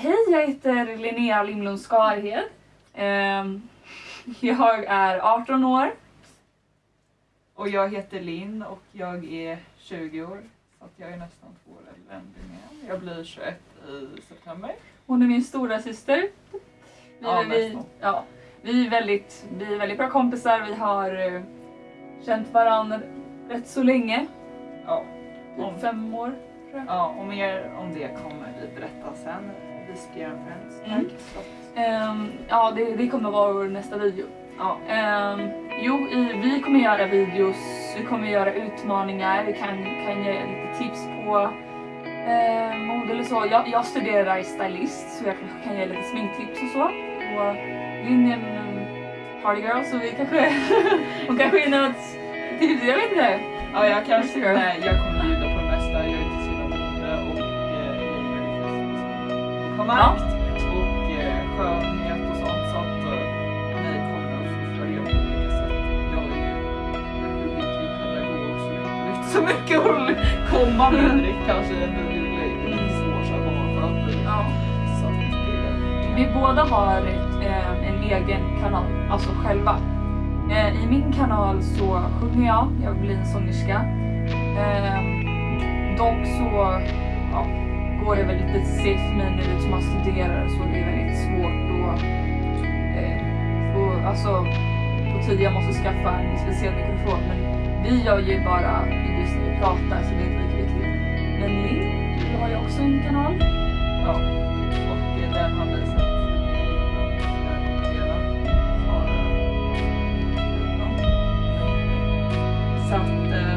hej, jag heter Linnea Limlund Skarhed. Ehm, jag är 18 år. Och jag heter Linn och jag är 20 år. Så att jag är nästan två år äldre än Linnea. Jag blir 21 i september. Hon är min stora syster. Vi, Ja, vi, ja, vi, är väldigt, vi är väldigt bra kompisar. Vi har eh, känt varandra rätt så länge. Ja. Typ Om- fem år. ja, och mer om det kommer vi berätta göra en friends Mm. Ehm, ja, det, det kommer vara vår nästa video. Ja, Ehm, jo, i, vi kommer göra videos, vi kommer göra utmaningar, vi kan, kan ge lite tips på eh, mode eller så. Jag, jag studerar stylist så jag kanske kan ge lite sminktips och så. Och Linn är en um, party girl så vi kanske, hon kanske ger något tips, jag vet inte. ja jag kanske Sure. nej, jag kommer bjuda på fest. Kontakt och eh, skönhet och sånt. Så att eh, ni kommer att följa på olika sätt. Jag är ju en rubriklig pedagog så det är inte så mycket att komma med direkt kanske. Är lite svårt så att Ja. Så att det Vi båda har eh, en egen kanal, alltså själva. Eh, I min kanal så sjunger jag, jag blir en sångerska. Eh, dock så ja, det väl lite segt för nu eftersom man studerar så det är väldigt svårt att eh, och, alltså, på tid. Jag måste skaffa en speciell mikrofon men vi gör ju bara videos när vi pratar så det är inte lika viktigt. Men Linn, du har ju också en kanal. Ja, och den har vi sett. Så att eh,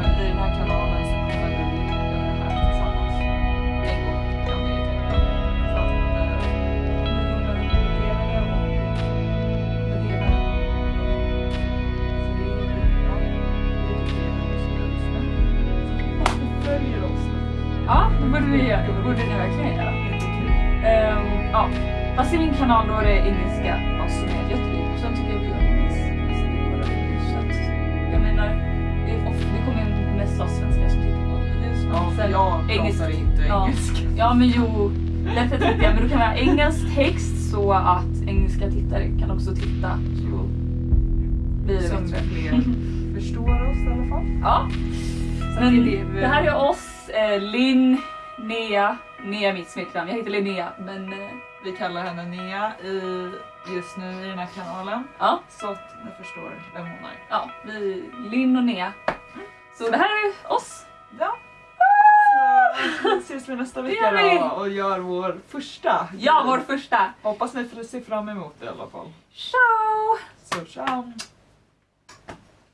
borde vi göra. Det borde ni verkligen göra. Ehm, ja. Fast i min kanal då är det engelska vad som är. Och sen tycker jag vi gör engelska. Jag menar, det, kommer ju mest vara svenskar som tittar på videos. Ja, sen jag engelsk- pratar inte ja. engelska. Ja men jo, därför tänkte jag, men du kan ha engelsk text så att engelska tittare kan också titta. Så blir det Som fler förstår oss i alla fall. Ja, Så men det, det här är oss, eh, Linn, Nea. Nea är mitt smeknamn, jag heter Linnea men eh, vi kallar henne Nea i, just nu i den här kanalen. ja. Så att ni förstår vem hon är. Ja, vi, Linn och Nea. Så det här är oss. Ja. Så vi ses vi nästa vecka då och gör vår första. Ja, vår första. Hoppas ni får se fram emot det i alla fall. Ciao! Så ciao!